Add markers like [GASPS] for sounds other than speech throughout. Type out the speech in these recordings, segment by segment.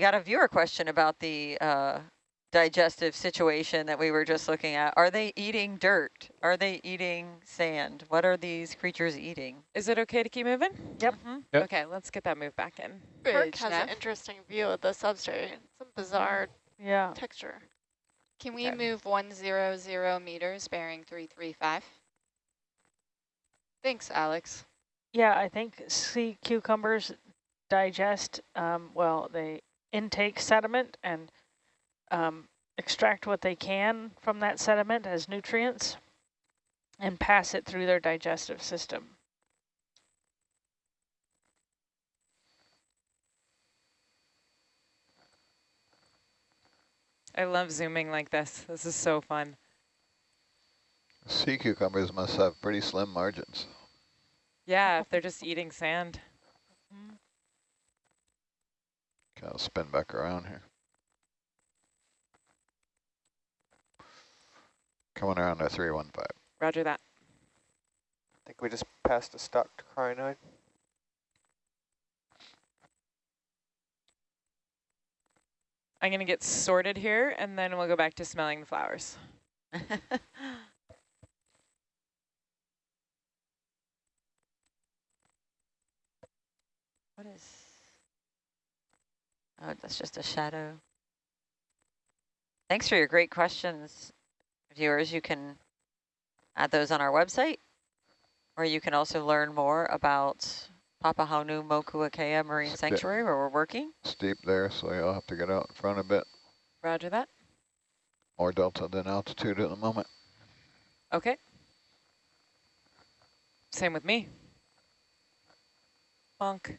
we got a viewer question about the uh, digestive situation that we were just looking at. Are they eating dirt? Are they eating sand? What are these creatures eating? Is it okay to keep moving? Yep. Mm -hmm. yep. Okay, let's get that move back in. Kirk has an interesting view of the substrate. It's a bizarre yeah. texture. Can we okay. move 100 meters bearing 335? Thanks, Alex. Yeah, I think sea cucumbers digest, um, well, they intake sediment and um, extract what they can from that sediment as nutrients and pass it through their digestive system. I love zooming like this. This is so fun. Sea cucumbers must have pretty slim margins. Yeah, if [LAUGHS] they're just eating sand. Kind of spin back around here. Coming around to 315. Roger that. I think we just passed a stalked crinoid. I'm going to get sorted here, and then we'll go back to smelling the flowers. [LAUGHS] what is... Oh, that's just a shadow. Thanks for your great questions, viewers. You can add those on our website, or you can also learn more about Papahanaumokuakea Marine Sanctuary, where we're working. Steep there, so you'll have to get out in front a bit. Roger that. More delta than altitude at the moment. Okay. Same with me. Bonk.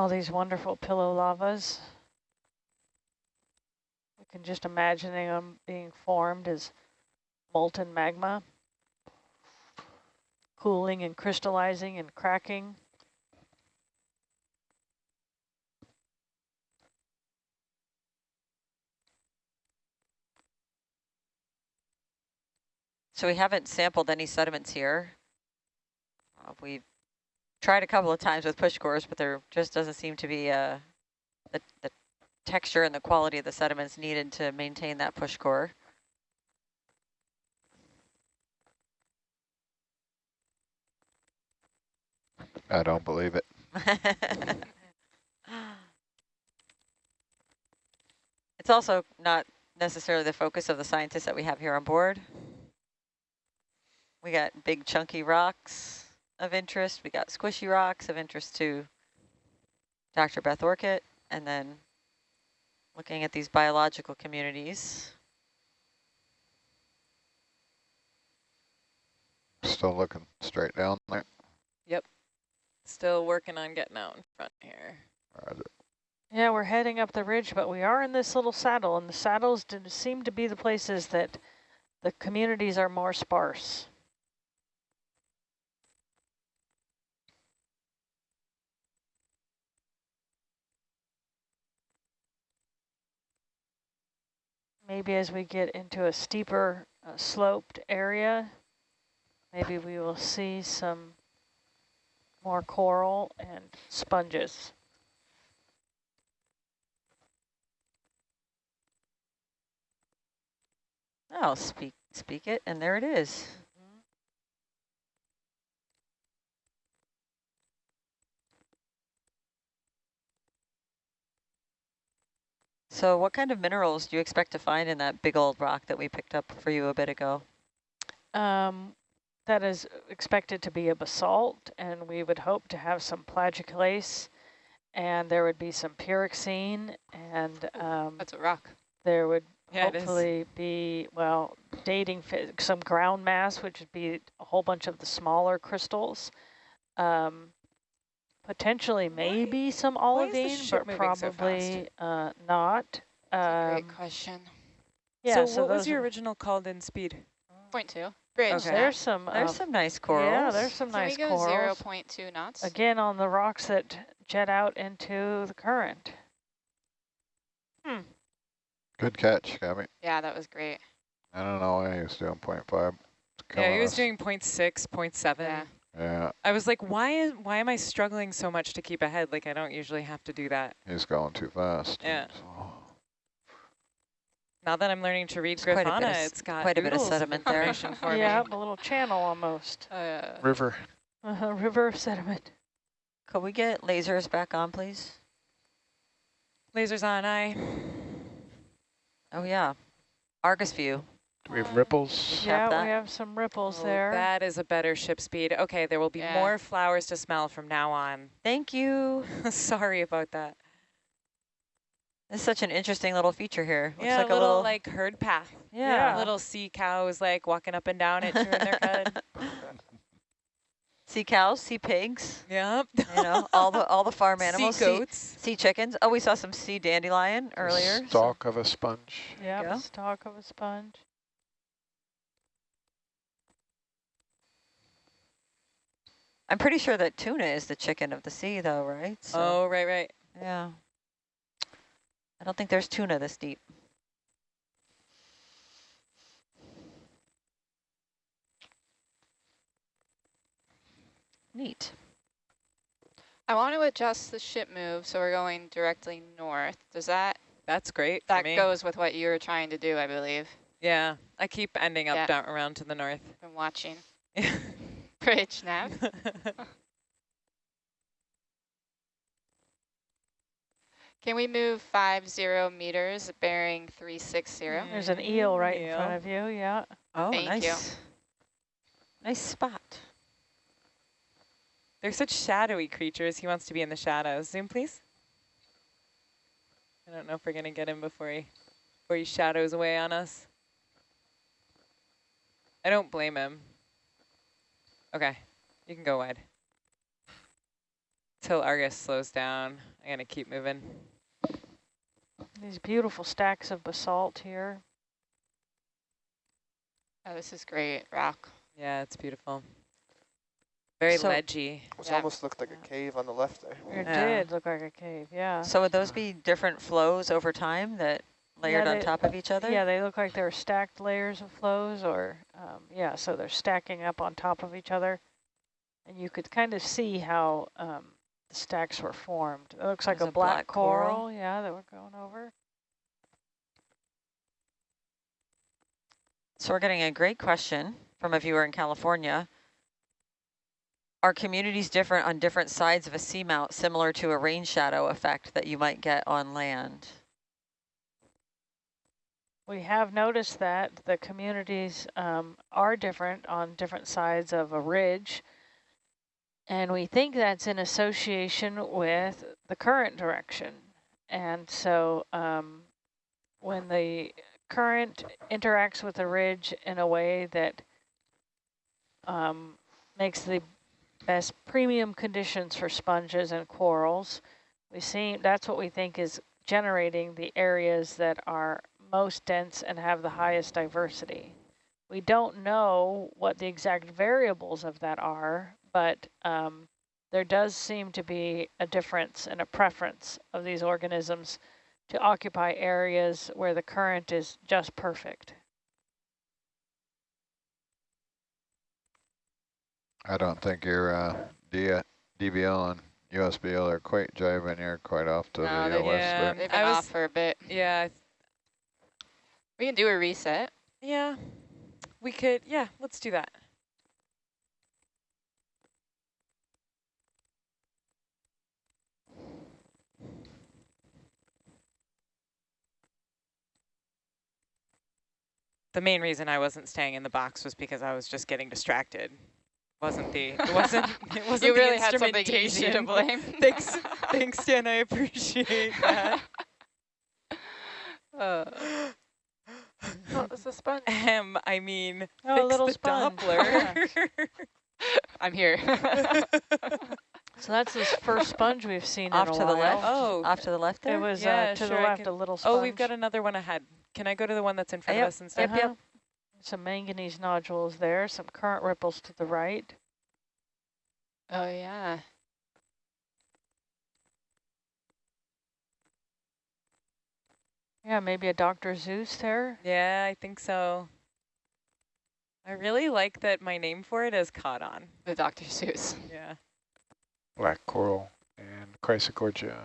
All these wonderful pillow lavas. You can just imagine them being formed as molten magma, cooling and crystallizing and cracking. So we haven't sampled any sediments here. Uh, we've tried a couple of times with push cores, but there just doesn't seem to be uh, the, the texture and the quality of the sediments needed to maintain that push core. I don't believe it. [LAUGHS] it's also not necessarily the focus of the scientists that we have here on board. We got big chunky rocks of interest. We got squishy rocks of interest to Dr. Beth Orcutt, and then looking at these biological communities. Still looking straight down there. Yep. Still working on getting out in front here. Roger. Yeah, we're heading up the ridge, but we are in this little saddle, and the saddles do seem to be the places that the communities are more sparse. Maybe as we get into a steeper uh, sloped area, maybe we will see some more coral and sponges. Oh, speak, speak it, and there it is. So what kind of minerals do you expect to find in that big old rock that we picked up for you a bit ago? Um, that is expected to be a basalt, and we would hope to have some plagioclase, and there would be some pyroxene, and um, that's a rock. There would yeah, hopefully be, well, dating some ground mass, which would be a whole bunch of the smaller crystals. Um, Potentially maybe some olivine, but probably so uh, not. Um, great question. Yeah, so, so what was your original called in speed? Point two. Bridge. Okay. There's some. There's uh, some nice corals. Yeah, there's some Can nice we go corals. Zero point two knots. Again, on the rocks that jet out into the current. Hmm. Good catch, Gabby. Yeah, that was great. I don't know why he was doing point five. Yeah, he was doing 0.6, 0.7. Yeah. Yeah, I was like, why is why am I struggling so much to keep ahead? Like I don't usually have to do that. he's going too fast. Yeah. So, Now that I'm learning to read It's quite of it's got quite a bit of oodles sediment there. for yeah, me. a little channel almost. Uh, River. Uh, -huh, river of sediment. Could we get lasers back on, please? Lasers on, I. Oh, yeah. Argus view. Do we have ripples? Tap Yeah, that. we have some ripples Oh, there. That is a better ship speed. Okay, there will be Yeah. more flowers to smell from now on. Thank you. [LAUGHS] Sorry about that. It's such an interesting little feature here. Looks yeah, like a little, like herd path. yeah. Little sea cows like walking up and down it, chewing their cud. [LAUGHS] sea cows, sea pigs, Yep. you know, all the all the farm [LAUGHS] animals. Sea goats. sea chickens. Oh, we saw some sea dandelion earlier. so- Stalk of a sponge. yeah, go. stalk of a sponge. I'm pretty sure that tuna is the chicken of the sea, though, right? So, Oh, right, right. yeah. I don't think there's tuna this deep. Neat. I want to adjust the ship move so we're going directly north. Does that, That's great for that me. goes with what you were trying to do, I believe. Yeah, I keep ending up Yeah. down around to the north. Been watching. [LAUGHS] Bridge [LAUGHS] nav. Can we move five zero meters bearing three six zero? Mm. There's an eel right in front of you, yeah. Oh, Thank nice. you. Nice spot. They're such shadowy creatures. He wants to be in the shadows. Zoom, please. I don't know if we're going to get him before he, before he shadows away on us. I don't blame him. Okay, you can go wide. Till Argus slows down. I'm going to keep moving. These beautiful stacks of basalt here. Oh, this is great. Rock. Yeah, it's beautiful. Very So- ledgy. It Yeah. almost looked like a cave on the left there. It Yeah. did look like a cave, yeah. So would those be different flows over time that layered on they- top of each other? Yeah, they look like they're stacked layers of flows or, um, yeah, so they're stacking up on top of each other. And you could kind of see how um, the stacks were formed. It looks like a, a black, black coral. coral, yeah, that we're going over. So we're getting a great question from a viewer in California. Are communities different on different sides of a seamount, similar to a rain shadow effect that you might get on land? We have noticed that the communities um, are different on different sides of a ridge. And we think that's in association with the current direction. And so um, when the current interacts with the ridge in a way that um, makes the best premium conditions for sponges and corals, we see that's what we think is generating the areas that are most dense and have the highest diversity. We don't know what the exact variables of that are, but um, there does seem to be a difference and a preference of these organisms to occupy areas where the current is just perfect. I don't think your uh, D DVL and USBL are quite jiving here quite off to No, the they- west yeah. They've I been was- off for a bit. Yeah, I th- We can do a reset. yeah. We could, yeah, let's do that. The main reason I wasn't staying in the box was because I was just getting distracted. Wasn't the it [LAUGHS] wasn't it wasn't you the really had something easy to instrumentation. [LAUGHS] blame. [LAUGHS] Thanks, thanks, Dan. I appreciate that. Uh, It's a sponge. Um, I mean, Oh, a little the sponge. Doppler. [LAUGHS] I'm here. [LAUGHS] So that's this first sponge we've seen Off in a to the while. left? Oh. Off to the left there? It was Yeah, uh, to sure, the left, a little sponge. oh, we've got another one ahead. Can I go to the one that's in front Yep, of us instead? yep, yep. Some manganese nodules there, some current ripples to the right. oh, yeah. Yeah, maybe a Dr. Seuss there. Yeah, I think so. I really like that my name for it is caught on. The Dr. Seuss. Yeah. Black coral and Chrysogorgia.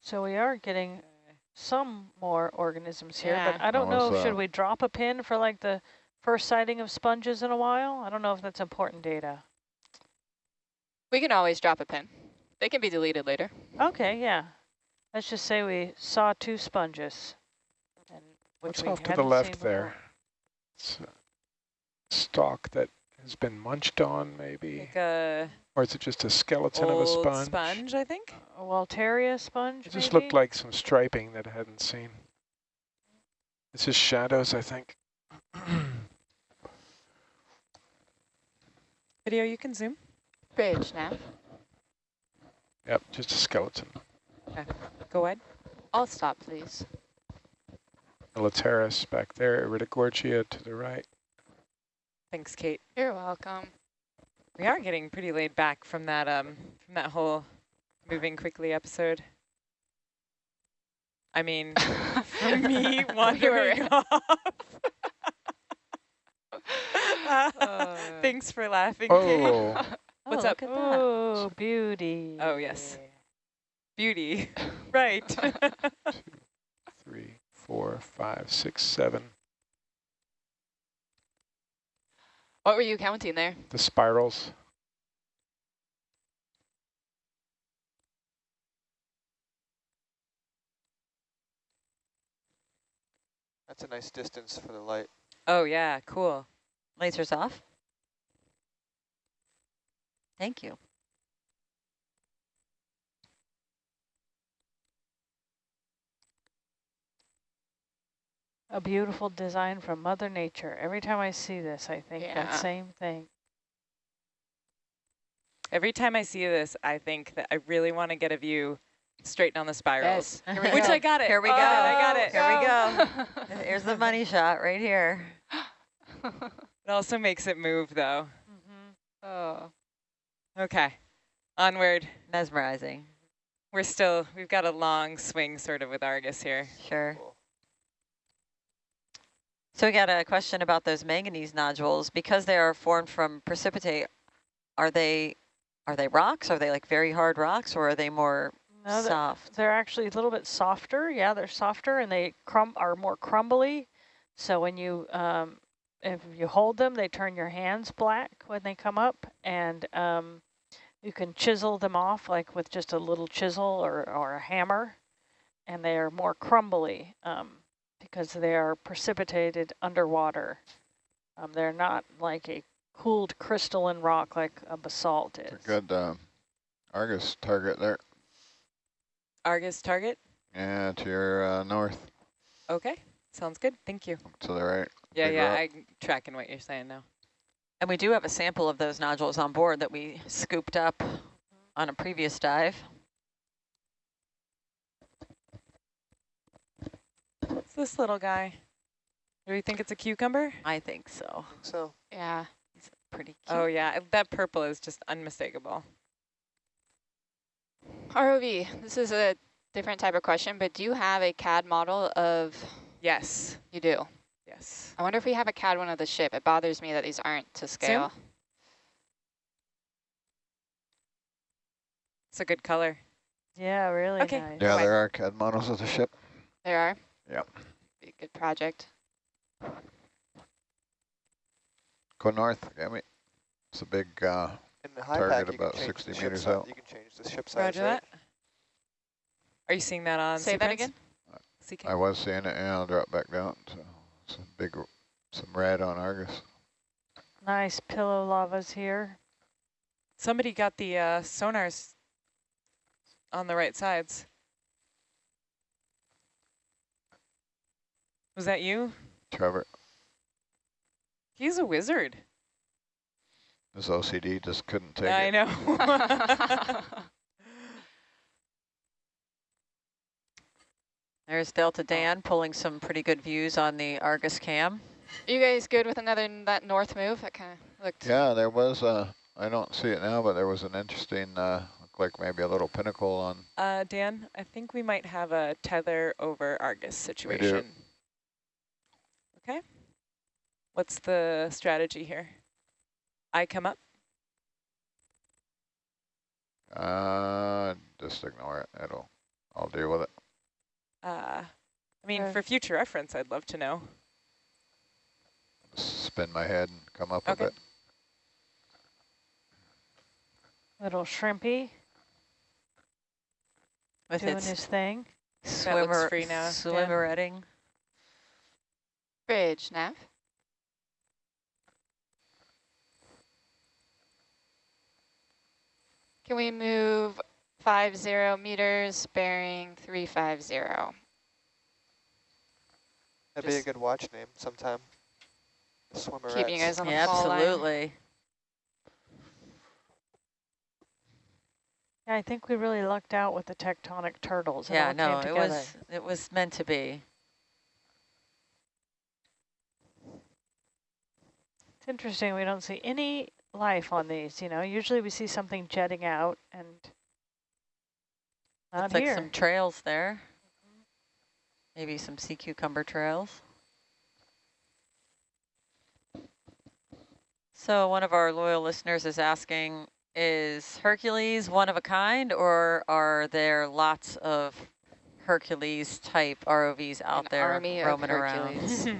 So we are getting some more organisms here, but I don't know, Almost, should we drop a pin for like the first sighting of sponges in a while? I don't know if that's important data. We can always drop a pin. They can be deleted later. Okay, yeah. Let's just say we saw two sponges. And which What's we off to the left there? before. It's a stalk that has been munched on, maybe. Like a Or is it just a skeleton of a old sponge? sponge, I think. A Walteria sponge, It just maybe? looked like some striping that I hadn't seen. This is shadows, I think. Video, you can zoom. Bridge now. yep, just a skeleton. Okay, Go ahead. I'll stop, please. Militaris back there, Iridogorgia to the right. Thanks, Kate. You're welcome. We are getting pretty laid back from that um from that whole moving quickly episode. I mean, [LAUGHS] from me wandering off. Uh. [LAUGHS] [LAUGHS] Thanks for laughing, Kate. Oh, What's up? At that. Oh, beauty. Oh, yes. Beauty. [LAUGHS] right. Two, three, four, five, six, seven. What were you counting there? The spirals. That's a nice distance for the light. oh, yeah. Cool. Lasers off. Thank you. A beautiful design from Mother Nature. Every time I see this, I think Yeah. that same thing. Every time I see this, I think that I really want to get a view straight down the spirals. Yes. Here we [LAUGHS] Which go. I got it. Here we Oh, go. I got it. Here we [LAUGHS] go. Here's the money shot right here. [GASPS] It also makes it move, though. [LAUGHS] Mm-hmm. oh. Okay. Onward. Mesmerizing. We're still, we've got a long swing sort of with Argus here. Sure. Cool. So we got a question about those manganese nodules. Because they are formed from precipitate, are they are they rocks? Are they like very hard rocks or are they more No, they're, soft? they're actually a little bit softer. Yeah, they're softer and they crum are more crumbly. So when you um, if you hold them, they turn your hands black when they come up, and um, you can chisel them off like with just a little chisel or or a hammer, and they are more crumbly um, because they are precipitated underwater. Um, they're not like a cooled crystalline rock like a basalt is. A good uh, Argus target there. Argus target. Yeah, to your uh, north, Okay. Sounds good. Thank you. to the right. Yeah, Big yeah. rock. I'm tracking what you're saying now. And we do have a sample of those nodules on board that we scooped up on a previous dive. What's this little guy? Do you think it's a cucumber? I think so. think so. Yeah. Pretty oh, cute. Oh, yeah. That purple is just unmistakable. ROV, this is a different type of question, but do you have a CAD model of, Yes. you do? Yes. I wonder if we have a CAD one of the ship. It bothers me that these aren't to scale. It's a good color. Yeah, really Okay. nice. Yeah, there are CAD models of the ship. There are? Yep. Be a good project. Go north, Gammy. It's a big, uh, In the high Target pack, about 60 meters out. You can change the ship size, Roger right? that. Are you seeing that on Say that again? CK? I was seeing it, and I'll drop back down. So some big, some rad on Argus. Nice pillow lavas here. Somebody got the uh, sonars on the right sides. Was that you? Trevor, He's a wizard. this OCD just couldn't take I it. I know. [LAUGHS] [LAUGHS] There's Delta Dan pulling some pretty good views on the Argus cam. Are you guys good with another that north move? That kind of looked. Yeah, there was, uh, I don't see it now, but there was an interesting uh, like maybe a little pinnacle on. Uh, Dan, I think we might have a tether over Argus situation. Okay. What's the strategy here? I come up? Uh, just ignore it. It'll, I'll deal with it. Uh, I mean, Okay. for future reference, I'd love to know. Spin my head and come up Okay. with it. Little shrimpy With doing its his thing. Swimmer, free now, Dan. swimmeretting. Bridge, nav. Can we move five zero meters bearing three five zero? That'd be a good watch name sometime. Swimmer. Keeping you guys on the Yeah, fall line. absolutely. Yeah, I think we really lucked out with the tectonic turtles. It Yeah, all no, it was it was meant to be. It's interesting. We don't see any life on these. You know, usually we see something jetting out, and not Looks like here. some trails there. Maybe some sea cucumber trails. So one of our loyal listeners is asking, is Hercules one of a kind or are there lots of Hercules type ROVs out An there army of roaming around? Hercules. [LAUGHS]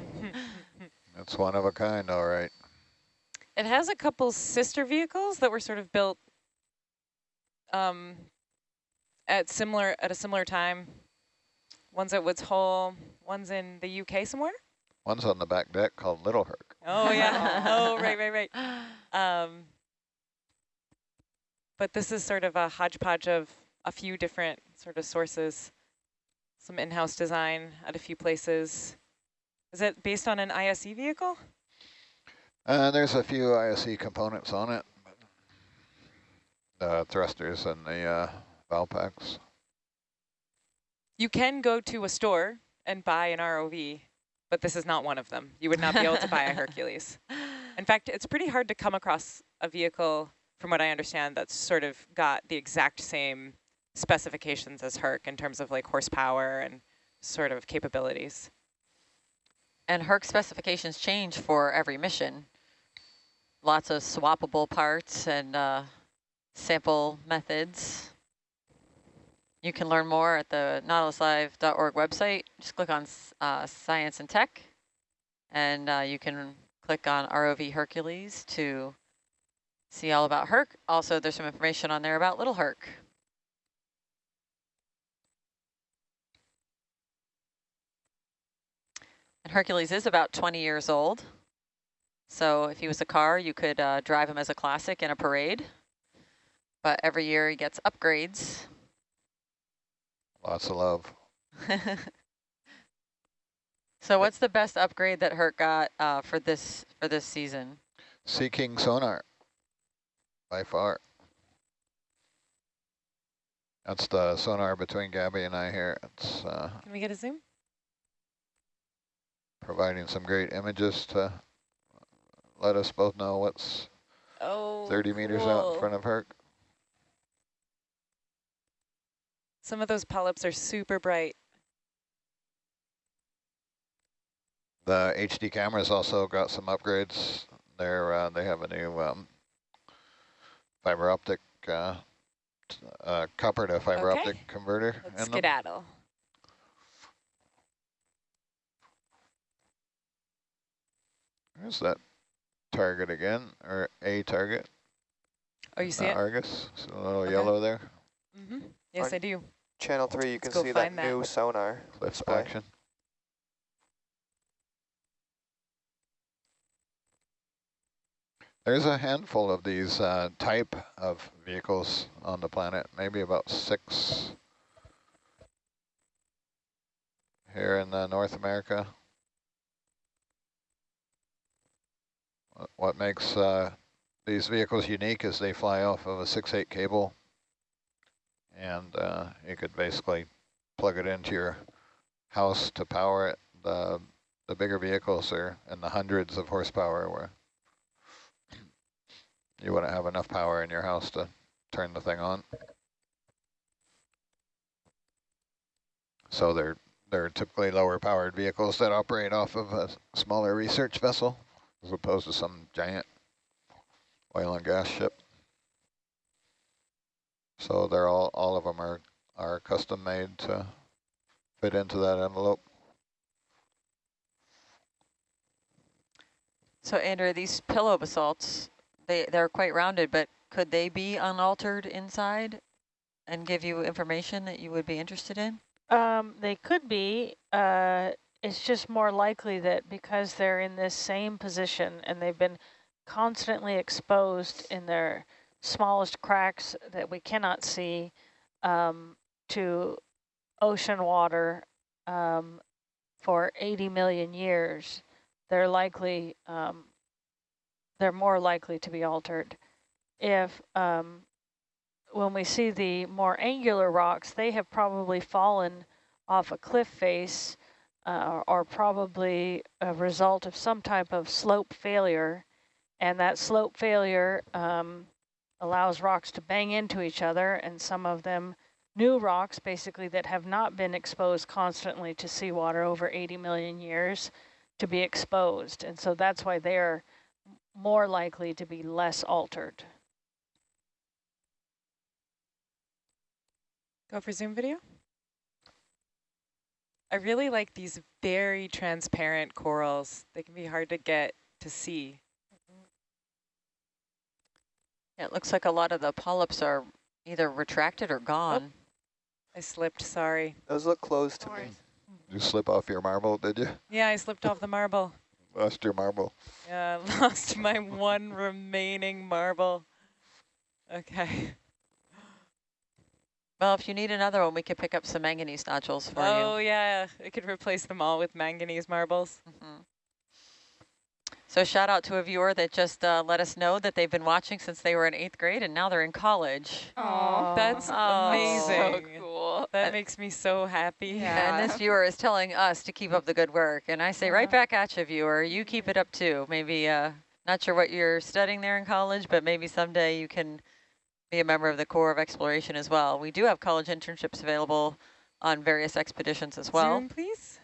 It's one of a kind, all right. It has a couple sister vehicles that were sort of built um, at similar at a similar time. One's at Woods Hole, one's in the UK somewhere. One's on the back deck called Little Herc. Oh yeah. [LAUGHS] oh right, right, right. Um, but this is sort of a hodgepodge of a few different sort of sources. Some in-house design at a few places. Is it based on an ISE vehicle? Uh, there's a few ISE components on it. The thrusters and the uh, valve packs. You can go to a store and buy an ROV, but this is not one of them. You would not be able to buy a [LAUGHS] Hercules. In fact, it's pretty hard to come across a vehicle, from what I understand, that's sort of got the exact same specifications as Herc in terms of like horsepower and sort of capabilities. And Herc specifications change for every mission. Lots of swappable parts and uh, sample methods. You can learn more at the nautiluslive.org website. Just click on uh, Science and Tech, and uh, you can click on ROV Hercules to see all about Herc. Also, there's some information on there about Little Herc. And Hercules is about 20 years old. So if he was a car, you could uh, drive him as a classic in a parade. But every year he gets upgrades. Lots of love. [LAUGHS] so what's the best upgrade that Herc got uh, for this for this season? Sea King sonar, by far. That's the sonar between Gabby and I here. It's uh, Can we get a zoom? providing some great images to let us both know what's Oh, 30 meters out in front of Herc. Some of those polyps are super bright. The HD cameras also got some upgrades. They're uh, they have a new um, fiber optic uh, uh, copper to fiber Okay. optic converter Let's in them. skedaddle. There's that target again, or a target. Oh, you see uh, it? Argus, it's a little Okay. yellow there. Mm-hmm. Yes, On- I do. Channel 3, you Let's can see that, that. new sonar Cliff display. action. There's a handful of these uh, type of vehicles on the planet, maybe about six here in uh, North America. What- What makes uh, these vehicles unique is they fly off of a 6-8 cable, and uh, you could basically plug it into your house to power it. The, the bigger vehicles are in the hundreds of horsepower where you wouldn't have enough power in your house to turn the thing on. So they're they're typically lower powered vehicles that operate off of a smaller research vessel as opposed to some giant oil and gas ship. So they're all all of them are are custom made to fit into that envelope. So Andrew, these pillow basalts, they, they're quite rounded, but could they be unaltered inside and give you information that you would be interested in? Um, they could be. Uh, it's just more likely that because they're in this same position and they've been constantly exposed in their smallest cracks that we cannot see um, to ocean water um, for 80 million years, they're likely, um, they're more likely to be altered. If um, when we see the more angular rocks, they have probably fallen off a cliff face uh, or probably a result of some type of slope failure. And that slope failure um, allows rocks to bang into each other and some of them new rocks basically that have not been exposed constantly to seawater over 80 million years to be exposed. And so that's why they're more likely to be less altered. Go for Zoom video. I really like these very transparent corals. They can be hard to get to see. Yeah, it looks like a lot of the polyps are either retracted or gone. I slipped, sorry. Those look closed to me. You slip off your marble, did you? Yeah, I slipped off the marble. [LAUGHS] Lost your marble. Yeah, I [LAUGHS] lost my one remaining marble. Okay. Well, if you need another one, we could pick up some manganese nodules for Oh you. Oh, yeah, I could replace them all with manganese marbles. Mm -hmm. So shout out to a viewer that just uh, let us know that they've been watching since they were in eighth grade and now they're in college. Oh, That's Oh. amazing. so cool. That makes me so happy. Yeah. And this viewer is telling us to keep up the good work. And I say right back at you, viewer, you keep it up too. Maybe, uh, not sure what you're studying there in college, but maybe someday you can be a member of the Corps of Exploration as well. We do have college internships available on various expeditions as well. Zoom, please.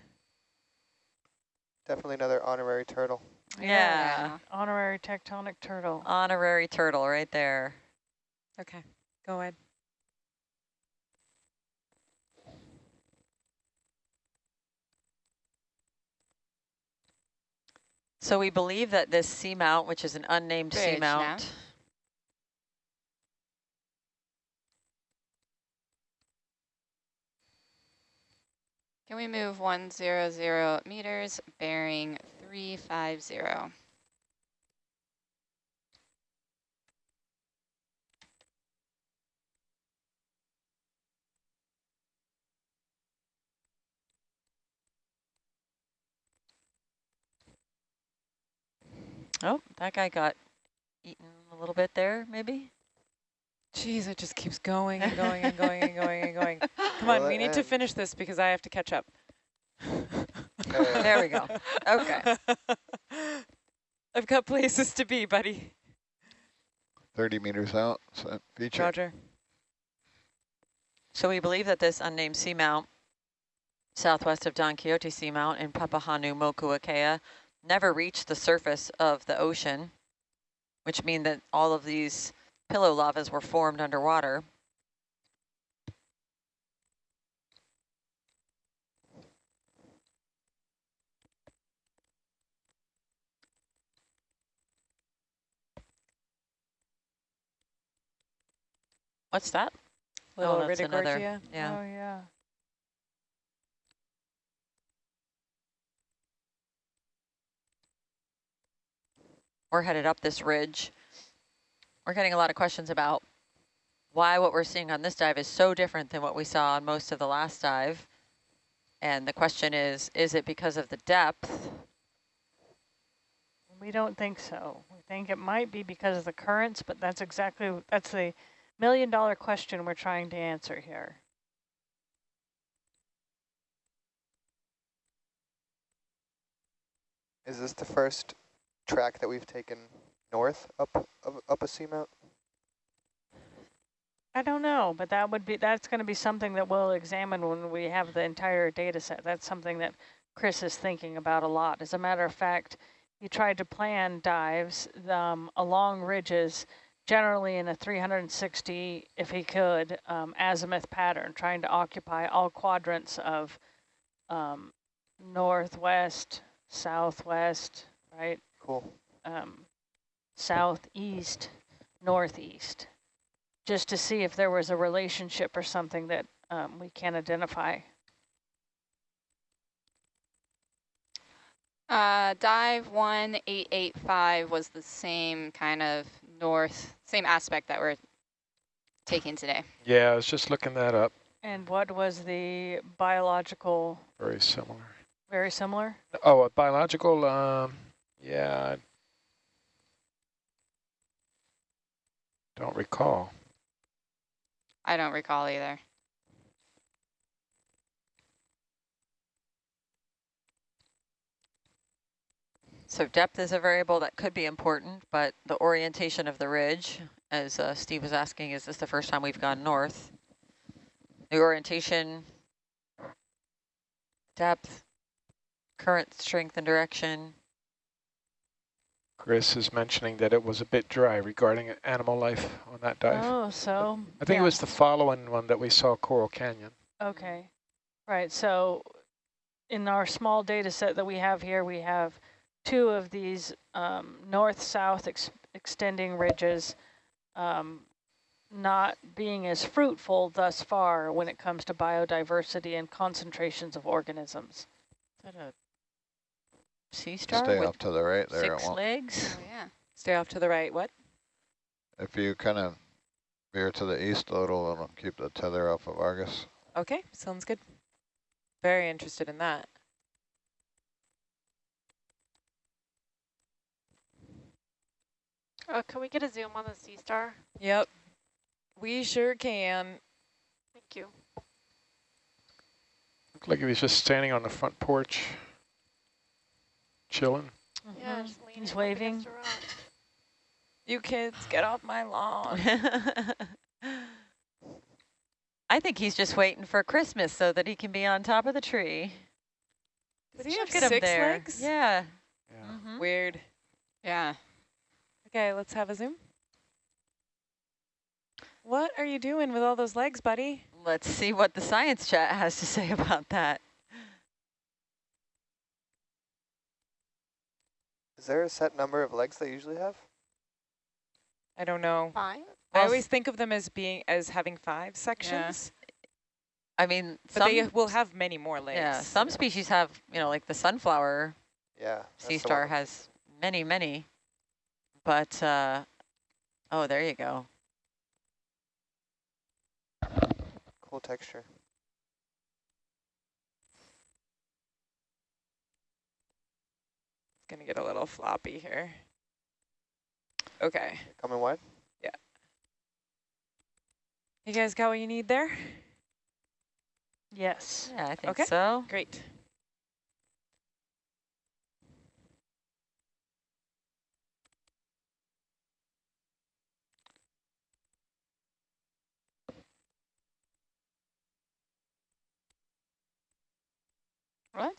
Definitely another honorary turtle. Yeah. Honorary tectonic turtle. Honorary turtle right there. Okay, go ahead. So we believe that this seamount, which is an unnamed Bridge now. seamount, Can we move 100 meters, bearing 350? oh, that guy got eaten a little bit there, maybe? Jeez, it just keeps going and going and going and going and going. [LAUGHS] Come on, Will we need to finish this because I have to catch up. [LAUGHS] [LAUGHS] There we go. Okay. I've got places to be, buddy. 30 meters out, so feature. Roger. So we believe that this unnamed seamount, southwest of Don Quixote Seamount in Papahānaumokuākea, never reached the surface of the ocean, which mean that all of these pillow lavas were formed underwater. What's that? Little oh, that's another. Yeah. Oh, yeah. we're headed up this ridge. We're getting a lot of questions about why what we're seeing on this dive is so different than what we saw on most of the last dive. And the question is, is it because of the depth? We don't think so. We think it might be because of the currents, but that's exactly, that's the million dollar question we're trying to answer here. Is this the first track that we've taken north up of, up a seamount? I don't know, but that would be, that's going to be something that we'll examine when we have the entire data set. That's something that Chris is thinking about a lot. As a matter of fact, he tried to plan dives um, along ridges, generally in a 360, if he could, um, azimuth pattern, trying to occupy all quadrants of um, northwest, southwest, right? Cool. um, southeast, northeast, just to see if there was a relationship or something that um, we can identify. Uh, dive 1885 was the same kind of north, same aspect that we're taking today. Yeah, I was just looking that up. And what was the biological, Very similar. very similar? Oh, a biological, um, yeah. Don't recall. I don't recall either. So depth is a variable that could be important, but the orientation of the ridge, as uh, Steve was asking, is this the first time we've gone north? The orientation, depth, current strength and direction. Chris is mentioning that it was a bit dry regarding animal life on that dive. Oh, so. I think yeah. it was the following one that we saw Coral Canyon. Okay, right. So in our small data set that we have here, we have two of these um, north-south ex extending ridges um, not being as fruitful thus far when it comes to biodiversity and concentrations of organisms. Is that a sea star Stay off to the right there. Six won't. legs? Oh, yeah. Stay off to the right. What? If you kind of veer to the east a little, it'll keep the tether off of Argus. Okay, sounds good. Very interested in that. Uh, can we get a zoom on the sea star? Yep, we sure can. Thank you. Looked like he was just standing on the front porch, chilling. Yeah, Mhm. just leaning He's waving. against a rock. You kids, get off my lawn. [LAUGHS] I think he's just waiting for Christmas so that he can be on top of the tree. Does he have Look at him six legs? Yeah. Yeah. Mhm. Weird. Yeah. Okay, let's have a zoom. What are you doing with all those legs, buddy? Let's see what the science chat has to [LAUGHS] say about that. Is there a set number of legs they usually have? I don't know. Five? I always think of them as being as having five sections, Yeah. I mean, but some, they will have many more legs. yeah, some species have, you know, like the sunflower Yeah. sea star has many, many. But, uh, oh, there you go. Cool texture. It's gonna get a little floppy here. Okay, Coming wide? Yeah. You guys got what you need there? Yes. Yeah, I think Okay. so. Great. What?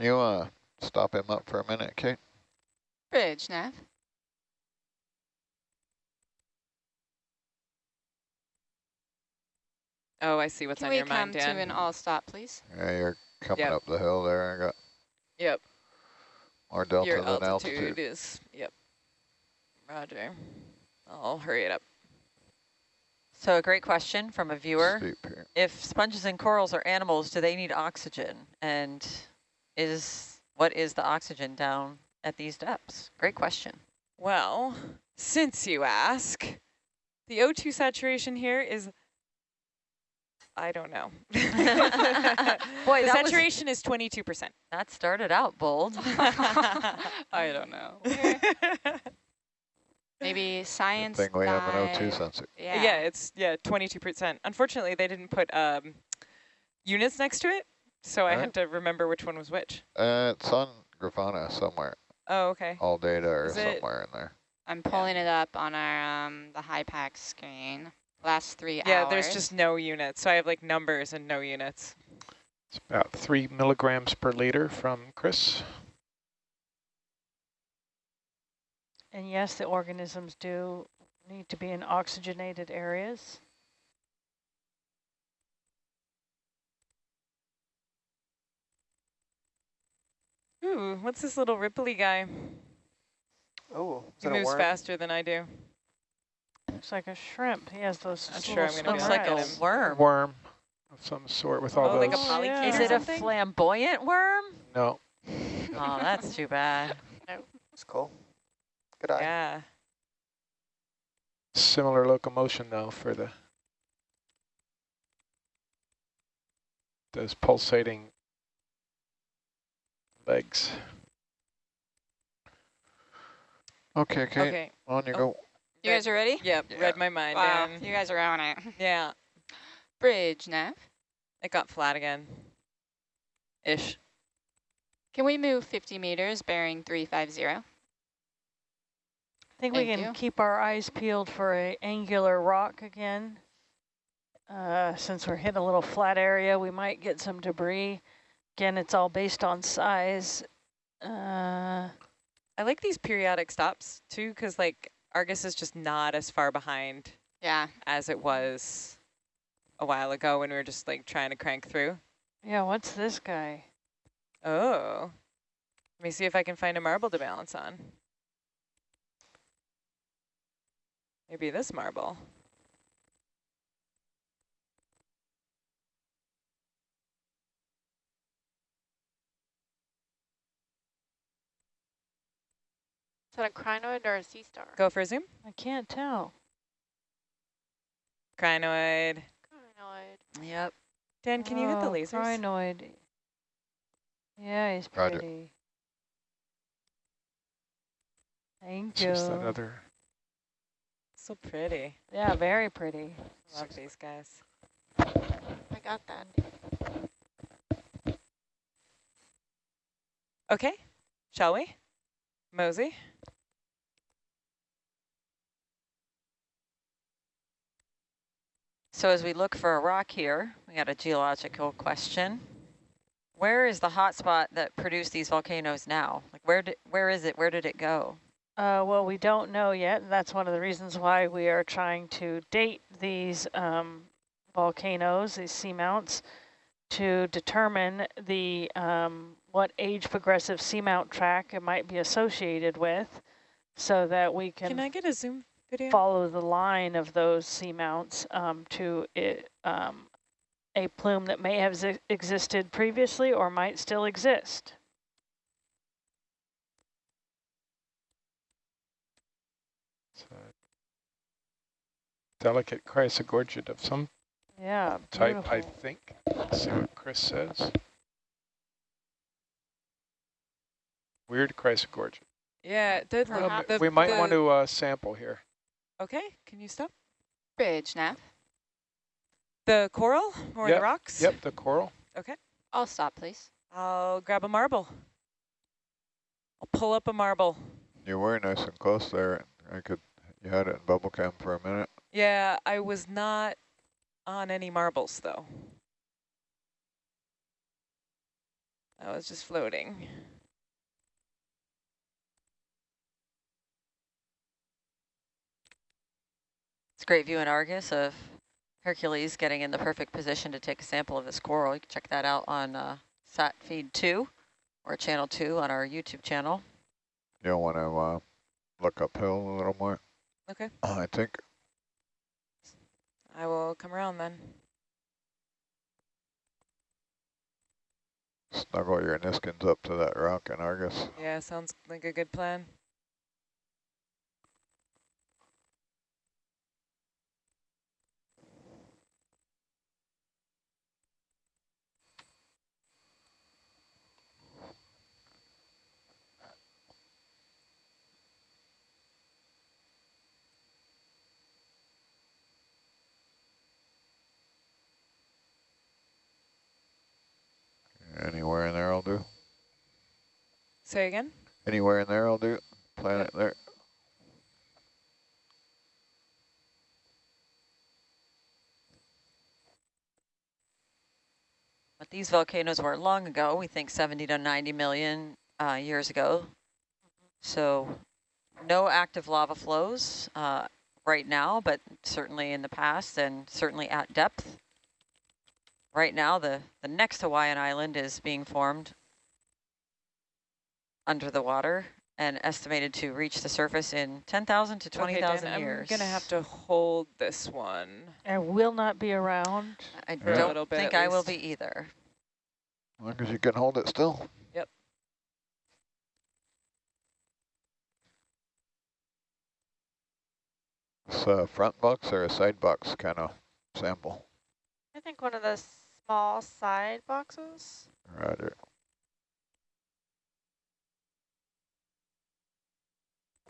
You uh, stop him up for a minute, Kate? Bridge, Nav. Oh, I see what's Can on we come to an all stop, please? Yeah, you're coming Yep. up the hill there. I got Yep. more delta Your than altitude, altitude. is, yep. Roger. I'll hurry it up. So a great question from a viewer. If sponges and corals are animals, do they need oxygen? And is what is the oxygen down at these depths? Great question. Well, since you ask, the O2 saturation here is I don't know. [LAUGHS] [LAUGHS] Boy, the that was- saturation is 22%. That started out bold. [LAUGHS] I don't know. Maybe Good science thing we have an O2 sensor. Yeah. yeah, it's yeah 22%. Unfortunately, they didn't put um, units next to it, so I Alright. had to remember which one was which. Uh, it's on Grafana somewhere. Oh, okay. All data or Is it- somewhere in there. I'm pulling it up on our um the HYPACK screen. Last three Yeah, hours. there's just no units. So I have like numbers and no units. It's about three milligrams per liter from Chris. And yes, the organisms do need to be in oxygenated areas. Ooh, what's this little ripply guy? Oh, He moves faster than I do. Looks like a shrimp. He has those Not little sure I'm gonna be Looks like a worm. Worm of some sort with all Oh, like a those. yeah. Is or it a flamboyant worm? no, [LAUGHS] Oh, that's too bad. [LAUGHS] No. That's cool. Good eye. Yeah. similar locomotion though for the those pulsating legs. Okay, okay, Okay. on you Oh. go. You guys are ready? Yep, Yeah. read my mind. Wow, Dan. you guys are on it. Yeah, Bridge nav. it got flat again. Ish. Can we move 50 meters bearing 350? I think we can you. keep our eyes peeled for a angular rock again. Uh, since we're hitting a little flat area, we might get some debris. Again, it's all based on size. Uh, I like these periodic stops too, because like Argus is just not as far behind Yeah. as it was a while ago when we were just like trying to crank through. yeah, what's this guy? Oh. Let me see if I can find a marble to balance on. Maybe this marble. Is that a crinoid or a sea star? Go for a zoom. I can't tell. Crinoid. Crinoid. Yep. Dan, can you hit the Oh, lasers? Crinoid. Yeah, he's Roger. pretty. Thank It's you. just that other. So pretty. Yeah, very pretty. Love these guys. I got that. Okay, shall we? Mosey? So as we look for a rock here, we got a geological question. Where is the hotspot that produced these volcanoes now? Like where did, where is it? Where did it go? Uh, well, we don't know yet, and that's one of the reasons why we are trying to date these um, volcanoes, these seamounts, to determine the um, what age progressive seamount track it might be associated with, so that we can, Can I get a zoom video? Follow the line of those seamounts um, to it, um, a plume that may have zi- existed previously or might still exist. It's a delicate chrysogorgid of some Yeah, type, I think. Let's see what Chris says. Weird chrysogorgid. Yeah, the, Well, Um, the, we might the- want to uh, sample here. Okay, can you stop? Bridge nav. The coral or Yep, the rocks? Yep, the coral. Okay. I'll stop, please. I'll grab a marble. I'll pull up a marble. You were nice and close there. I could, you had it in bubble cam for a minute. Yeah, I was not on any marbles though. I was just floating. A great view in Argus of Hercules getting in the perfect position to take a sample of this coral. You can check that out on uh, sat feed 2 or channel 2 on our YouTube channel. You'll want to uh, look uphill a little more, Okay, I think. I will come around then. Snuggle your niskins up to that rock in Argus. Yeah, sounds like a good plan. Say again? Anywhere in there, I'll do. Plant it there. But these volcanoes weren't long ago, we think 70 to 90 million uh, years ago. So no active lava flows uh, right now, but certainly in the past and certainly at depth. Right now, the, the next Hawaiian island is being formed under the water and estimated to reach the surface in 10,000 to 20,000 okay, years. I'm going to have to hold this one. I will not be around. I for a little don't bit think I will be either. As long as you can hold it still. Yep. It's a front box or a side box kind of sample. I think one of the small side boxes. Roger.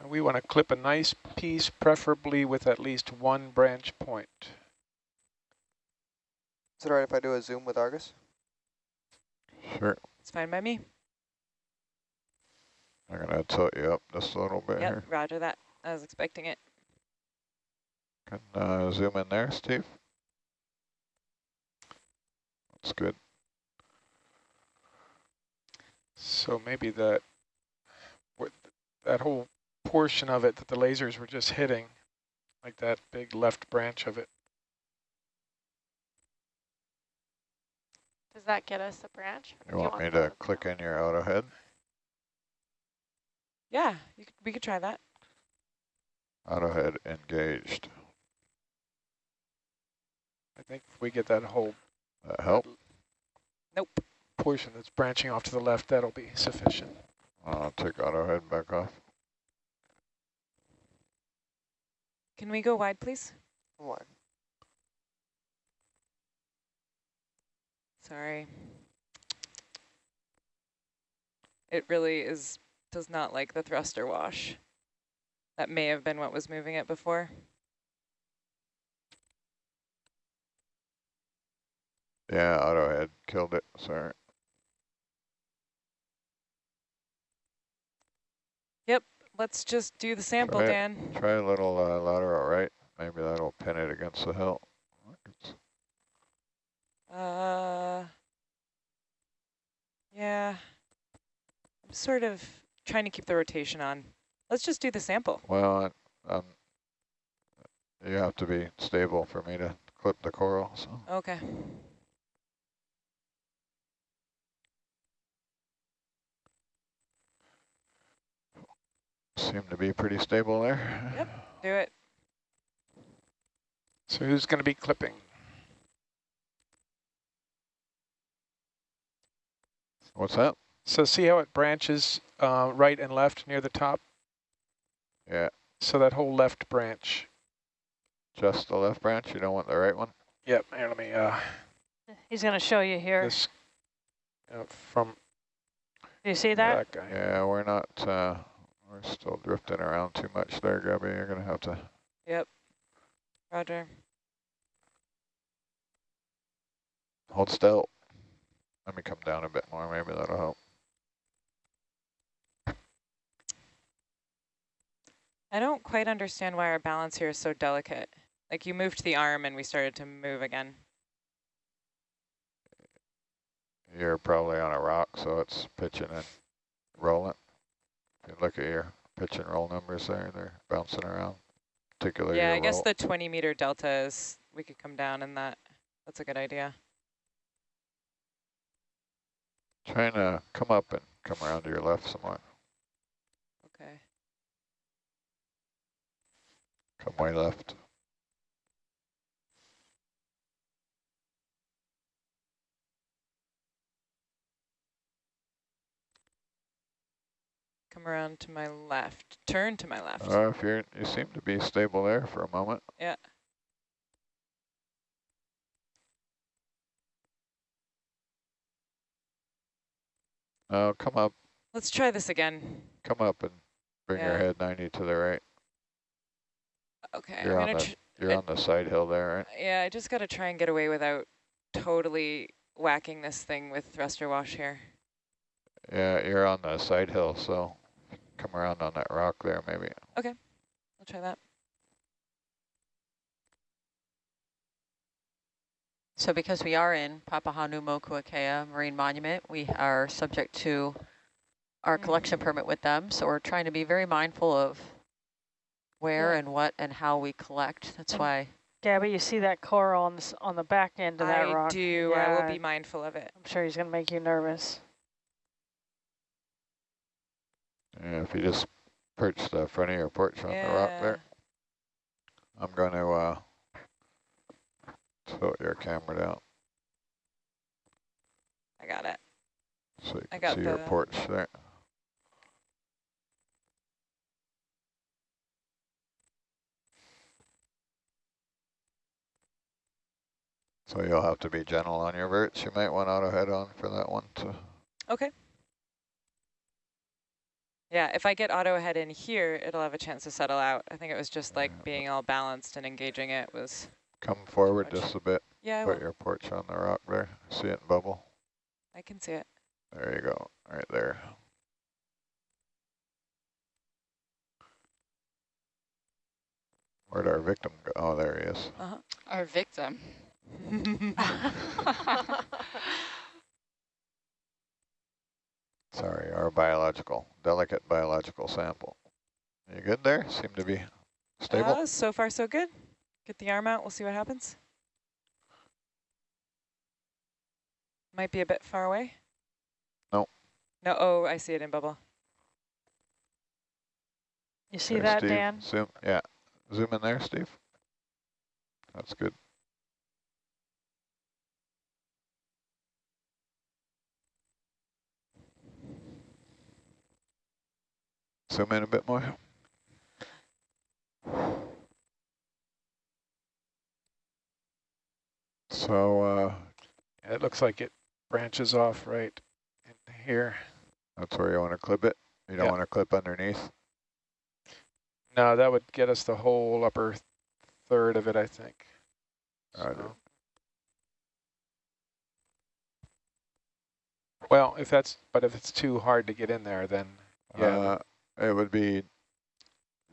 And we want to clip a nice piece, preferably with at least one branch point. Is it all right if I do a zoom with Argus? Sure. It's fine by me. I'm going to tilt you up just a little bit Yep, here. roger that. I was expecting it. Can uh, zoom in there, Steve. That's good. So maybe that that whole portion of it that the lasers were just hitting, like that big left branch of it. Does that get us a branch? Or You do want me to click in your auto head? Yeah, you could, we could try that. Auto head engaged. I think if we get that whole That help? Nope. portion that's branching off to the left, that'll be sufficient. I'll take auto head back off. Can we go wide, please? One. Sorry. It really is does not like the thruster wash. That may have been what was moving it before. Yeah, auto head killed it. Sorry. Let's just do the sample, Try. Dan. Try a little uh, lateral right. Maybe that'll pin it against the hill. Uh, yeah. I'm sort of trying to keep the rotation on. Let's just do the sample. Well, um, you have to be stable for me to clip the coral. So Okay. Seem to be pretty stable there. Yep. Do it. So who's going to be clipping? What's that? So see how it branches uh, right and left near the top? Yeah, So that whole left branch. just the left branch. You don't want the right one. Yep, here, let me, uh, He's going to show you here. this, uh, from Do you see that? that guy. Yeah, we're not. We're still drifting around too much there, Gabby. You're gonna have to. Yep. Roger. Hold still. Let me come down a bit more. Maybe that'll help. I don't quite understand why our balance here is so delicate. Like you moved the arm and we started to move again. You're probably on a rock, so it's pitching and rolling. Look at your pitch and roll numbers there, they're bouncing around. Particularly yeah, I guess the 20 meter delta is, we could come down in that. That's a good idea. Trying to come up and come around to your left somewhat. Okay. Come way left. Come around to my left. Turn to my left. Uh, if you're, you seem to be stable there for a moment. Yeah. Uh, come up, Let's try this again. come up and bring your head 90 to the right. Okay, You're I'm on gonna the- You're I- on the side hill there, right? yeah, I just gotta try and get away without totally whacking this thing with thruster wash here. Yeah, you're on the side hill, so come around on that rock there maybe. Okay, I'll try that. So because we are in Papahanaumokuakea Marine Monument, we are subject to our collection permit with them. So we're trying to be very mindful of where Yeah. and what and how we collect. That's And why Gabby, you see that coral on, this, on the back end of that rock. I rock? do. I will be mindful of it. I'm sure he's going to make you nervous. Yeah, if you just perch the front of your porch on the rock there. I'm going to uh, tilt your camera down I got it. so you I can got see your porch there. So you'll have to be gentle on your verts. You might want auto head on for that one Too. Okay. Yeah, if I get auto head in here, it'll have a chance to settle out. I think it was just like being all balanced and engaging it was, come forward Much. just a bit. yeah, I Put will. your porch on the rock there. See it bubble? I can see it. There you go, right there. Where'd our victim go? Oh, there he is. Uh-huh. Our victim. [LAUGHS] [LAUGHS] [LAUGHS] Sorry, our biological, delicate biological sample. You good there? Seem to be stable? Uh, so far, so good. Get the arm out. We'll see what happens. Might be a bit far away. No. No, oh, I see it in bubble. You see There, that, Steve. Dan? Zoom, yeah. Zoom in there, Steve. That's good. Zoom in a bit more. So, uh, It looks like it branches off right in here. that's where you want to clip it. You don't Yeah. want to clip underneath. No, that would get us the whole upper third of it, I think. Roger. So- Well, if that's, but if it's too hard to get in there, then yeah, Uh, it would be,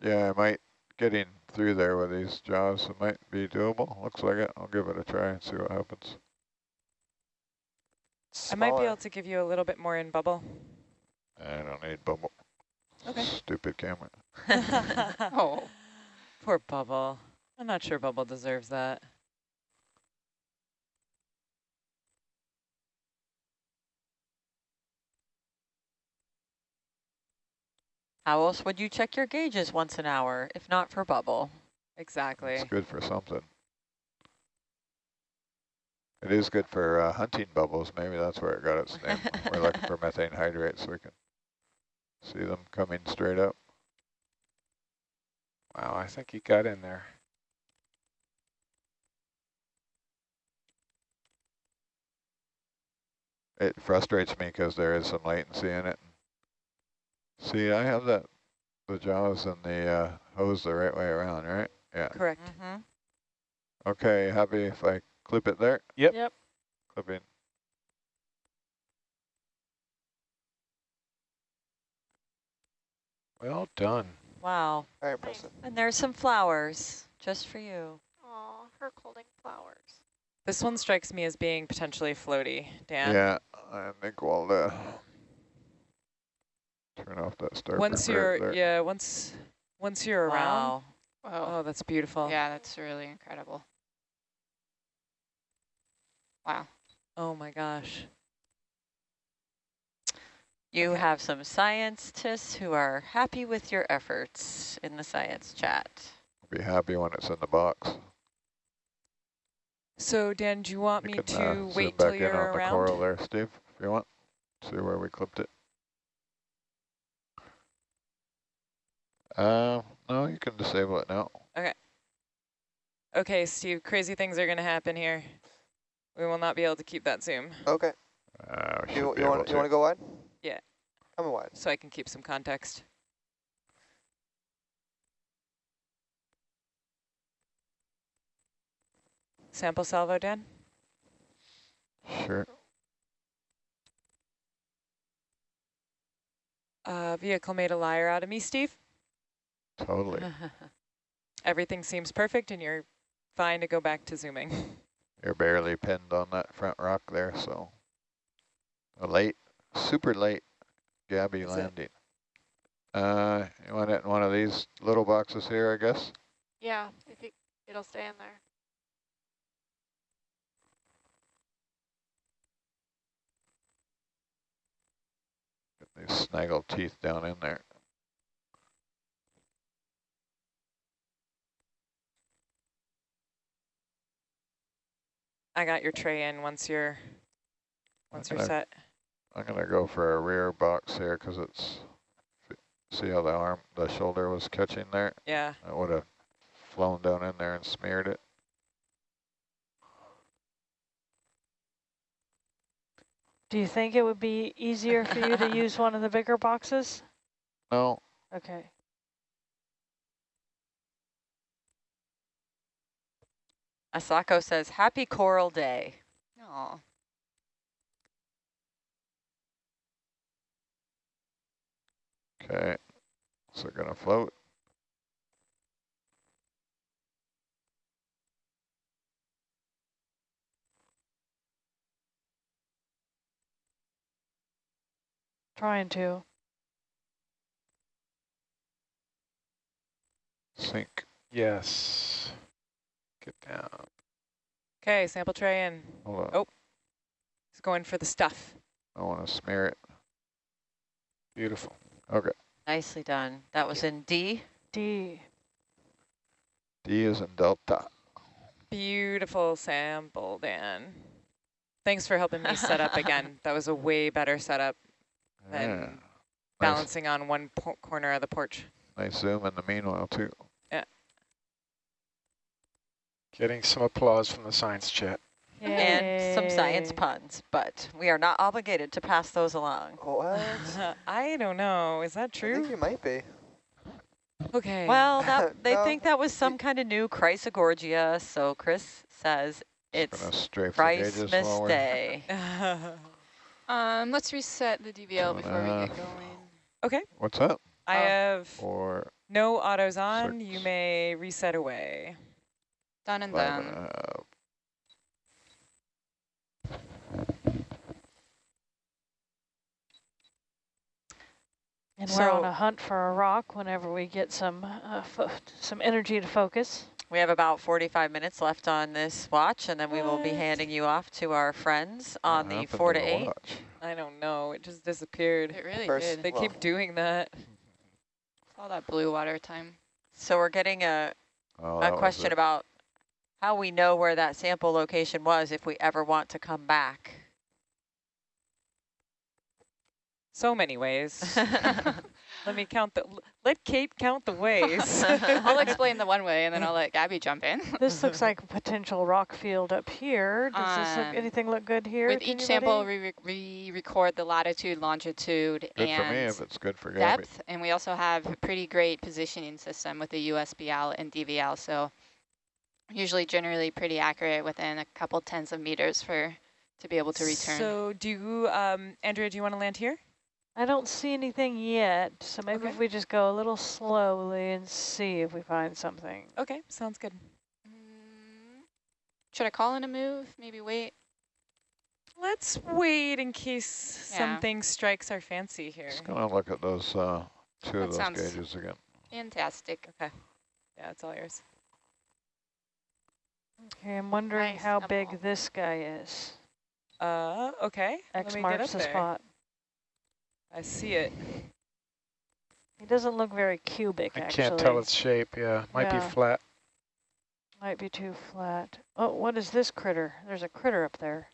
yeah, I might, getting through there with these jaws, it might be doable. Looks like it. I'll give it a try and see what happens. I might be able to give you a little bit more in bubble. I don't need bubble. Okay. Stupid camera. [LAUGHS] [LAUGHS] Oh. Poor Bubble. I'm not sure Bubble deserves that. How else would you check your gauges once an hour if not for bubble? Exactly. It's good for something. It is good for uh, hunting bubbles. Maybe that's where it got its name. We're looking for [LAUGHS] methane hydrates so we can see them coming straight up. wow, I think he got in there. It frustrates me because there is some latency in it. See, I have that, the jaws and the uh, hose the right way around, right? Yeah. Correct. Mm-hmm. Okay, happy if I clip it there? Yep. Yep. Clipping. Well done. Wow. Very impressive. And there's some flowers just for you. Aw, her holding flowers. This one strikes me as being potentially floaty, Dan. Yeah, I think we'll uh, turn off that starboard. Once you're, there. yeah, once once you're around. Wow. Whoa. Oh, that's beautiful. Yeah, that's really incredible. Wow. Oh my gosh. You Okay. have some scientists who are happy with your efforts in the science chat. Be happy when it's in the box. So Dan, do you want You me can to uh, zoom wait till back in you're on the coral there, Steve, if you want. See where we clipped it. Uh, no, you can disable it now. Okay, Okay, Steve, crazy things are gonna happen here. We will not be able to keep that zoom, Okay. Uh, You, you want to. you want to go wide? Yeah. Come in wide. so I can keep some context. Sample salvo, Dan? Sure. uh, vehicle made a liar out of me, Steve. Totally. [LAUGHS] Everything seems perfect and you're fine to go back to zooming. [LAUGHS] You're barely pinned on that front rock there, so a late, super late Gabby Is it- landing. Uh, you want it in one of these little boxes here, I guess? Yeah, if it, it'll stay in there. Get these snaggle teeth down in there. I got your tray in once you're once you're Okay. set. I'm gonna go for a rear box here because it's, see how the arm, the shoulder was catching there? Yeah. I would have flown down in there and smeared it. Do you think it would be easier for you to [COUGHS] use one of the bigger boxes? No, Okay. Asako says, happy coral day. Oh, okay. So gonna float. Trying to. Sink. Yes. Get down. Okay, sample tray in. Hold on. Oh. He's going for the stuff. I want to smear it. Beautiful. Okay. Nicely done. That was in D. D. D is in Delta. Beautiful sample, Dan. Thanks for helping me set up again. [LAUGHS] That was a way better setup Yeah. than Nice, balancing on one corner of the porch. nice zoom in the meanwhile too. Getting some applause from the science chat. And some science puns, but we are not obligated to pass those along. What? [LAUGHS] I don't know. Is that true? I think true? you might be. Okay. Well, that, [LAUGHS] they No, think that was some kind of new Chrysogorgia, so Chris says it's Gonna strafe the gauges Christmas Day. [LAUGHS] um, let's reset the DVL before we Uh, get going. okay. What's up? I Oh. have Or no autos on. You may reset away. Done and five and done. a half. And we're on a hunt for a rock whenever we get some uh, fo- some energy to focus. We have about 45 minutes left on this watch, and then we will be handing you off to our friends on the 4 to 8. watch? I don't know. It just disappeared. It really First- did. They Well- keep doing that. [LAUGHS] All that blue water time. So we're getting a, Oh, a question about how we know where that sample location was if we ever want to come back. So many ways. [LAUGHS] [LAUGHS] Let me count the. Let Kate count the ways. [LAUGHS] I'll explain the one way and then I'll let Gabby jump in. This looks like a potential rock field up here. Does this look, Um, anything look good here? With to each sample, we, re we record the latitude, longitude, Good for me and if it's good for Gabby. And we also have a pretty great positioning system with the USBL and DVL. So usually generally pretty accurate within a couple tens of meters for to be able to return. So do you, um, Andrea, do you want to land here? I don't see anything yet, so maybe Okay. if we just go a little slowly and see if we find something. Okay, sounds good. Mm, should I call in a move? Maybe wait? Let's wait in case Yeah. something strikes our fancy here. Just gonna look at those uh, two That of those gauges again. Fantastic. Okay. Yeah, it's all yours. Okay, I'm wondering Nice how double. big this guy is. Uh, okay. X Let me get marks up the there. spot. I see it. He doesn't look very cubic, I actually. can't tell its shape. Yeah, might Yeah. be flat. Might be too flat. Oh, what is this critter? There's a critter up there.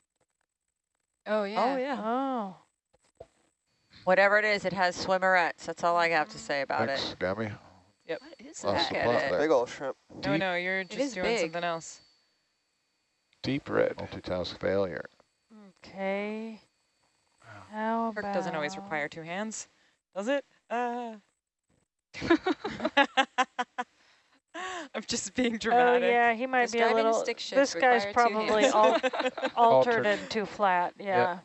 Oh, yeah. Oh, yeah. Oh, Whatever it is, it has swimmerets. That's all I have to say about Thanks, it. Gabby. What is Lost that? the Look at plot it. there. Big old shrimp. No, Deep, no, you're just doing big. something else. Deep red. Multitask failure. okay. Wow. How Herc about... doesn't always require two hands, does it? Uh. [LAUGHS] I'm just being dramatic. Oh, yeah, he might Does be a little... stick shift This guy's require two probably hands? [LAUGHS] al altered Altered. and too flat. Yeah, Yeah.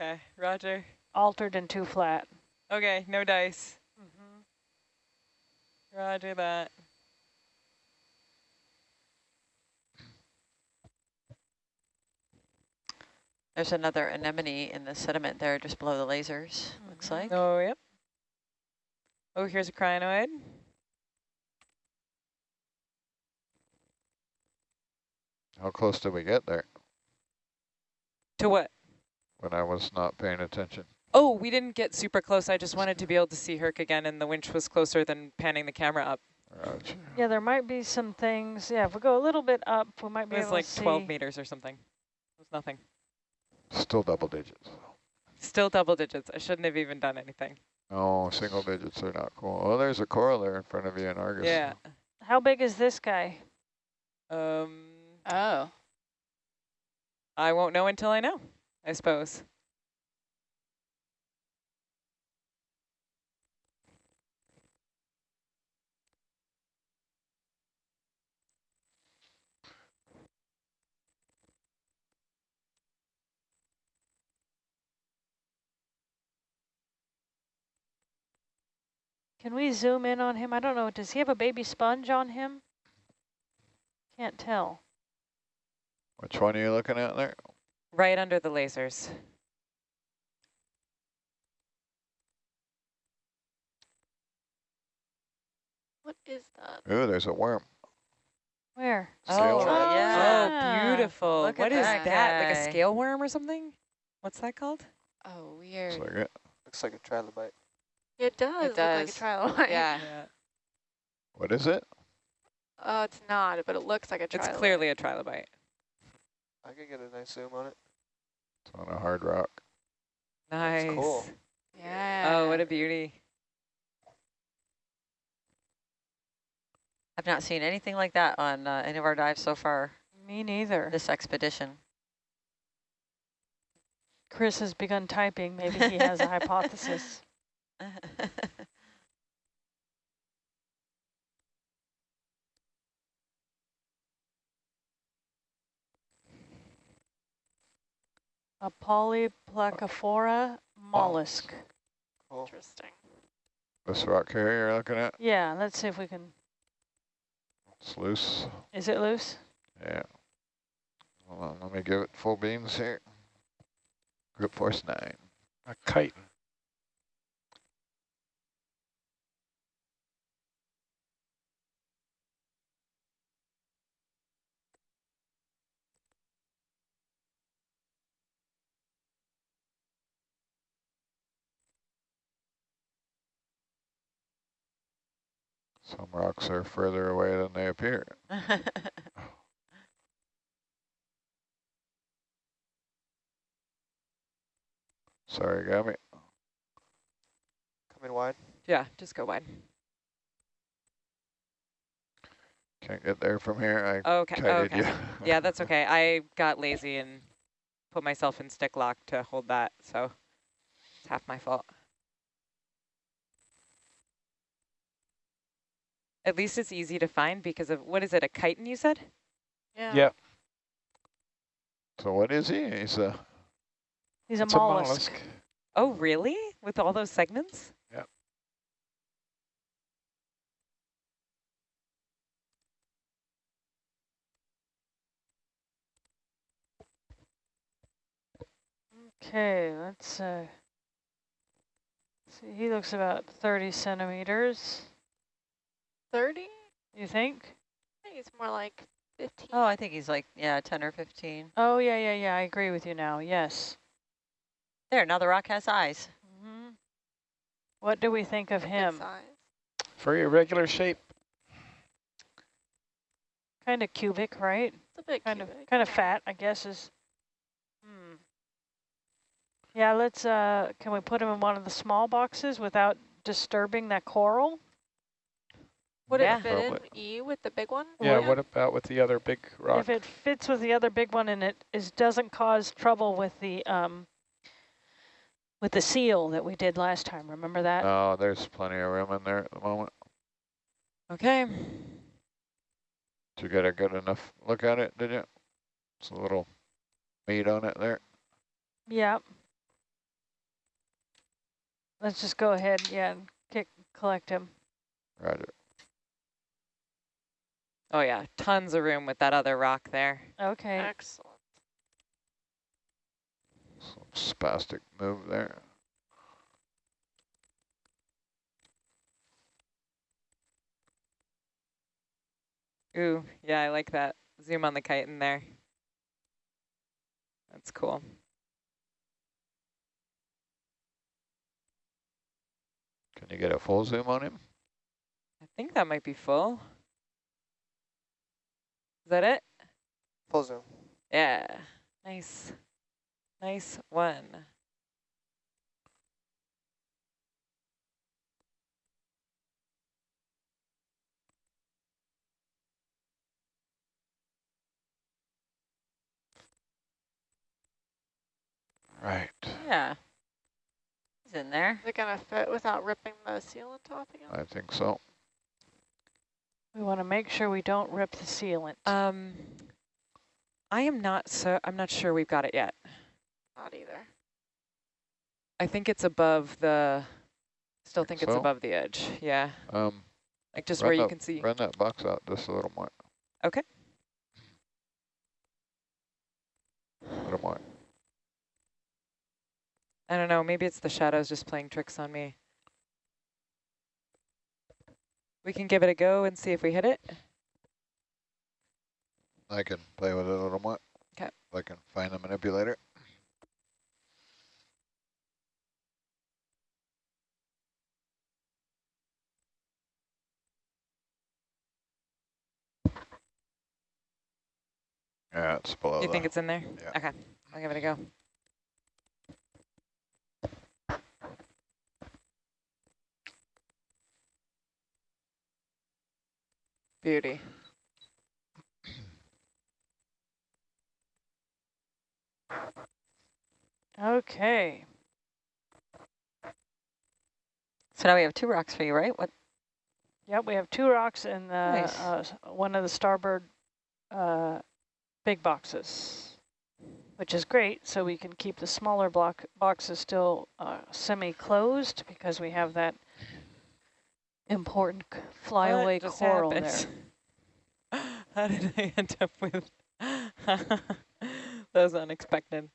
Okay, Roger. altered and too flat. Okay, no dice. Mhm. Roger that. There's another anemone in the sediment there just below the lasers, looks Mhm. like. Oh, yep. Oh, here's a crinoid. How close did we get there To what? when I was not paying attention? Oh, we didn't get super close. I just wanted to be able to see Herc again, and the winch was closer than panning the camera up. Roger. Yeah, there might be some things. Yeah, if we go a little bit up, we might be able to. It was like 12 meters or something. It was nothing. Still double digits. Still double digits. I shouldn't have even done anything. No, single digits are not cool. Oh, there's a coral there in front of you in Argus. Yeah. How big is this guy? Um, Oh, I won't know until I know, I suppose. Can we zoom in on him? I don't know. Does he have a baby sponge on him? Can't tell. Which one are you looking at there? Right under the lasers. What is that? Ooh, there's a worm. Where? Oh, scale Oh, worm. yeah. Ah. Oh, beautiful. Look What is that that? Like a scale worm or something? What's that called? oh, It's weird. like it. Looks like a trilobite. It does look does. like a trilobite. Yeah. What is it? Oh, it's not, but it looks like a trilobite. It's clearly a trilobite. I could get a nice zoom on it. It's on a hard rock. Nice. cool. Yeah. Oh, what a beauty. I've not seen anything like that on uh, any of our dives so far Me neither. this expedition. Chris has begun typing. Maybe he has a [LAUGHS] hypothesis. [LAUGHS] A polyplacophora mollusk. Cool. Interesting. This rock here you're looking at? Yeah, let's see if we can. It's loose. Is it loose? Yeah. Hold on, let me give it full beams here. Group force nine. A chiton. Some rocks are further away than they appear. [LAUGHS] Sorry, Gabby. Coming wide. Yeah, just go wide. Can't get there from here. I Okay, kited okay. you. [LAUGHS] Yeah, that's okay. I got lazy and put myself in stick lock to hold that, so it's half my fault. At least it's easy to find because of, what is it, a chiton you said? Yeah. Yeah, So what is he? He's a He's a mollusk. a mollusk. Oh, really? With all those segments? Yeah. Okay, let's uh, see. He looks about 30 centimeters. 30? You think? I think it's more like 15. oh, I think he's like, yeah, 10 or 15. Oh, yeah, yeah, yeah. I agree with you now. Yes. There, now the rock has eyes. Mm -hmm. What do we think of him? size. Very irregular shape. Kind of cubic, right? It's a bit Kind of, kind of fat, I guess is. Hmm. Yeah, let's. Uh, can we put him in one of the small boxes without disturbing that coral? Would Yeah. it fit in E with the big one? Yeah, Well, what about with the other big rock? If it fits with the other big one and it is doesn't cause trouble with the um with the seal that we did last time. Remember that? Oh, there's plenty of room in there at the moment. Okay. Did you get a good enough look at it, did you? It's a little meat on it there. yeah. let's just go ahead, yeah, and kick, collect him. Roger. Oh yeah, tons of room with that other rock there. Okay, Excellent. Some spastic move there. Ooh, yeah, I like that. Zoom on the kite in there. That's cool. Can you get a full zoom on him? I think that might be full. Is that it? Full zoom. Yeah. Nice. Nice one. Right. Yeah. He's in there. Is it going to fit without ripping the sealant off again? I think so. We want to make sure we don't rip the sealant. Um, I am not so, I'm not sure we've got it yet. Not either. I think it's above the, still think Think it's so? above the edge. Yeah. Um, Like just run where you that- can see. Run that box out just a little more. Okay. A little more. I don't know, maybe it's the shadows just playing tricks on me. We can give it a go and see if we hit it. I can play with it a little more. 'Kay. If I can find the manipulator. Yeah, it's below you think it's in there? yeah. Okay, I'll give it a go. Beauty. Okay, So now we have two rocks for you, right? What? yep, we have two rocks in the, Nice. uh, one of the starboard uh, big boxes, which is great, so we can keep the smaller block boxes still uh, semi-closed because we have that important flyaway coral happened? there. [LAUGHS] How did I end up with... [LAUGHS] that was unexpected.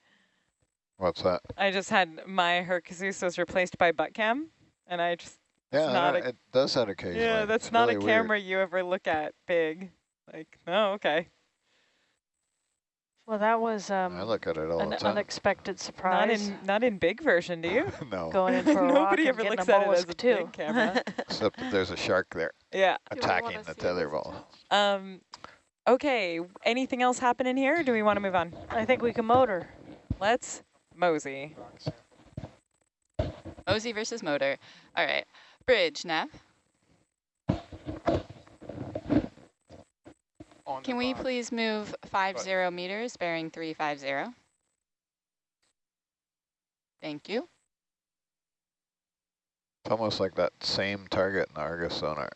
What's that? I just had my Hercules was replaced by butt cam, and I just Yeah, not a- it does that occasionally. yeah, that's It's not really a weird. camera you ever look at big. Like, oh, okay. Well, that was um, I look at it all an the time. unexpected Not surprise. in not in big version, do you? [LAUGHS] no, Going in [LAUGHS] for a rock Nobody and ever getting looks a at it as a too. big camera. [LAUGHS] except that there's a shark there yeah. Attacking the tether ball. Um. Okay. Anything else happen in here? Or do we want to move on? I think we can motor. Let's mosey. Mosey versus motor. All right. Bridge, Nav. On the Can we box. please move 50 meters, bearing 350? Thank you. It's almost like that same target in the Argus sonar.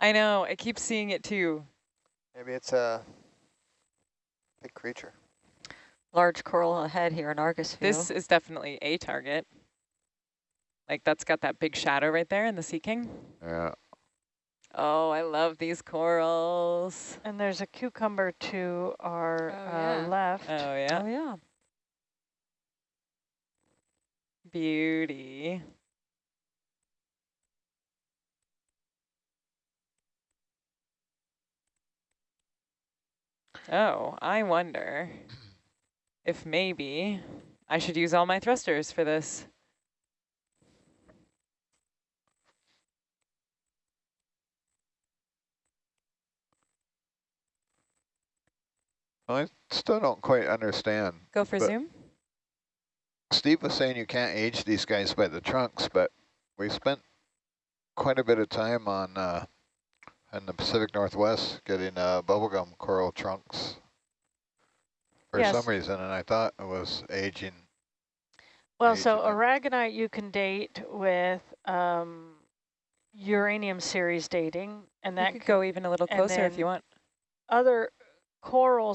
I know. I keep seeing it too. Maybe it's a big creature. Large coral ahead here in Argus view. This is definitely a target. Like that's got that big shadow right there in the Sea King. Yeah, Oh, I love these corals. And there's a cucumber to our Oh, uh, yeah. left. Oh yeah, Oh yeah. beauty. Oh, I wonder if maybe I should use all my thrusters for this. I still don't quite understand. Go for zoom. Steve was saying you can't age these guys by the trunks, but we spent quite a bit of time on uh, in the Pacific Northwest getting uh, bubblegum coral trunks for Yes. some reason, and I thought it was aging. Well, Age so aragonite you can date with um, uranium series dating, and You that could go even a little closer if you want. other corals